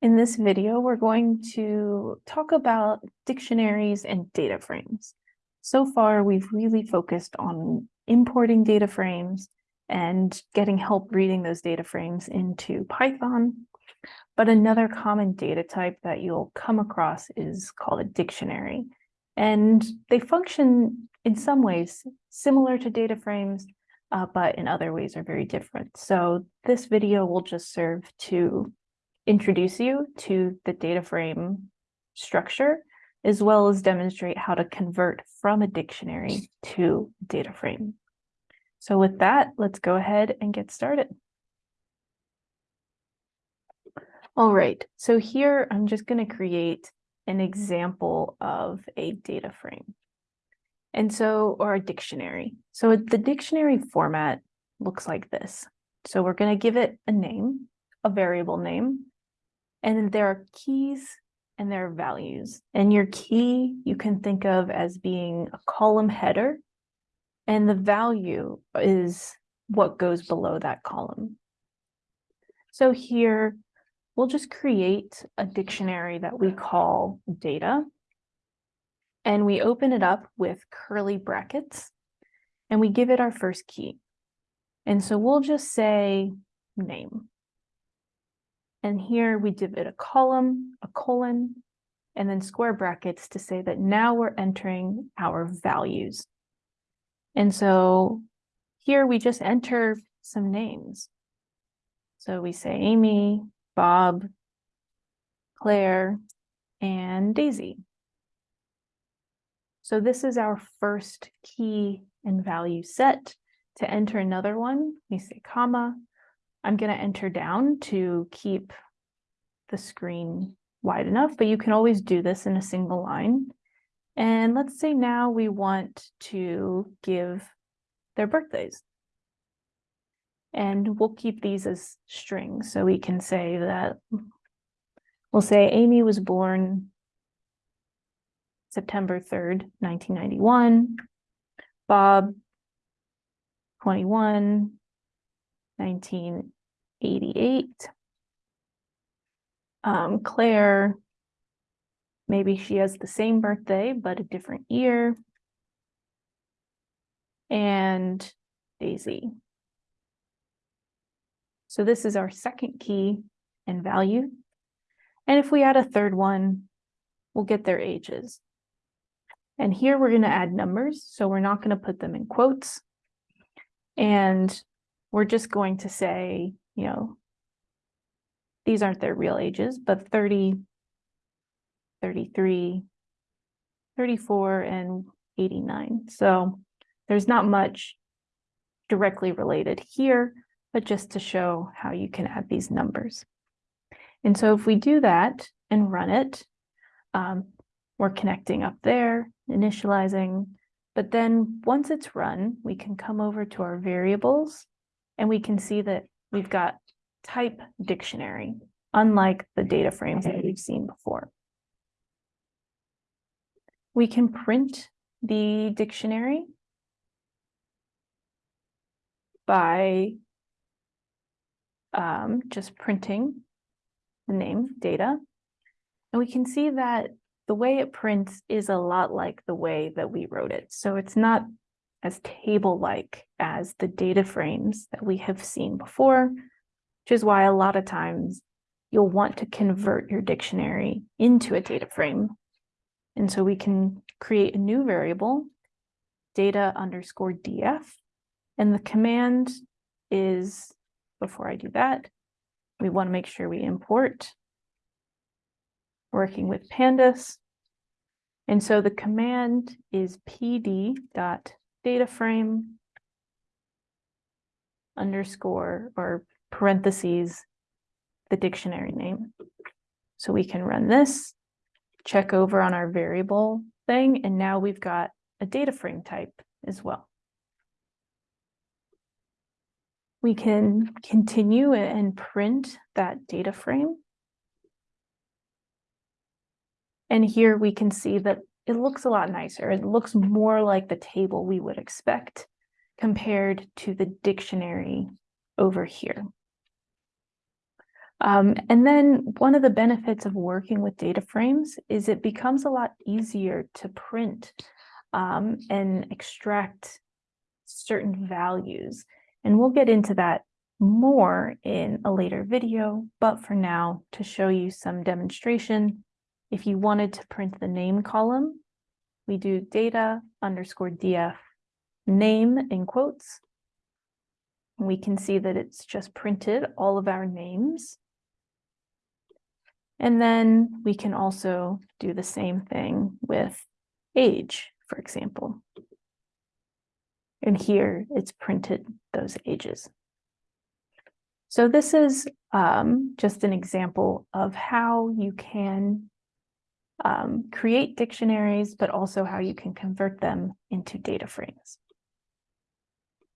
In this video, we're going to talk about dictionaries and data frames. So far, we've really focused on importing data frames and getting help reading those data frames into Python. But another common data type that you'll come across is called a dictionary. And they function in some ways similar to data frames, uh, but in other ways are very different. So this video will just serve to introduce you to the data frame structure, as well as demonstrate how to convert from a dictionary to data frame. So with that, let's go ahead and get started. All right, so here I'm just going to create an example of a data frame. And so, or a dictionary. So the dictionary format looks like this. So we're going to give it a name, a variable name, and there are keys and there are values. And your key you can think of as being a column header, and the value is what goes below that column. So here, we'll just create a dictionary that we call data. And we open it up with curly brackets, and we give it our first key. And so we'll just say name. And here we give it a column, a colon, and then square brackets to say that now we're entering our values. And so here we just enter some names. So we say Amy, Bob, Claire, and Daisy. So this is our first key and value set. To enter another one, we say comma, I'm going to enter down to keep the screen wide enough, but you can always do this in a single line. And let's say now we want to give their birthdays. And we'll keep these as strings. So we can say that, we'll say Amy was born September 3rd, 1991. Bob, 21, 1988. Um, Claire, maybe she has the same birthday, but a different year. And Daisy. So this is our second key and value. And if we add a third one, we'll get their ages. And here we're going to add numbers, so we're not going to put them in quotes. And we're just going to say, you know, these aren't their real ages, but 30, 33, 34, and 89. So there's not much directly related here, but just to show how you can add these numbers. And so if we do that and run it, um, we're connecting up there, initializing, but then once it's run, we can come over to our variables and we can see that we've got type dictionary, unlike the data frames that we've seen before. We can print the dictionary by um, just printing the name data. And we can see that the way it prints is a lot like the way that we wrote it. So it's not as table-like as the data frames that we have seen before, which is why a lot of times you'll want to convert your dictionary into a data frame. And so we can create a new variable, data underscore df, and the command is, before I do that, we want to make sure we import working with pandas. And so the command is pd dot data frame underscore or parentheses the dictionary name. So we can run this, check over on our variable thing, and now we've got a data frame type as well. We can continue and print that data frame. And here we can see that it looks a lot nicer. It looks more like the table we would expect compared to the dictionary over here. Um, and then one of the benefits of working with data frames is it becomes a lot easier to print um, and extract certain values. And we'll get into that more in a later video, but for now, to show you some demonstration, if you wanted to print the name column, we do data underscore df name in quotes. We can see that it's just printed all of our names. And then we can also do the same thing with age, for example. And here it's printed those ages. So this is um, just an example of how you can um, create dictionaries, but also how you can convert them into data frames.